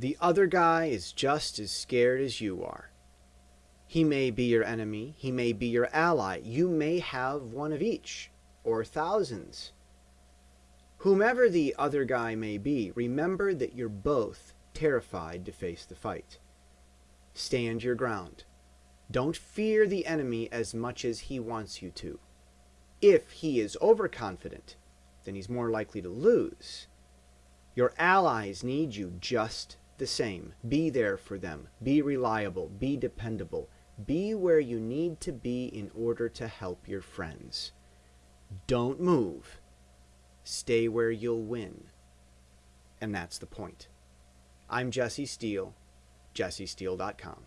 The other guy is just as scared as you are. He may be your enemy, he may be your ally, you may have one of each, or thousands. Whomever the other guy may be, remember that you're both terrified to face the fight. Stand your ground. Don't fear the enemy as much as he wants you to. If he is overconfident, then he's more likely to lose. Your allies need you just the same. Be there for them. Be reliable. Be dependable. Be where you need to be in order to help your friends. Don't move. Stay where you'll win. And that's the point. I'm Jesse Steele, jessesteele.com.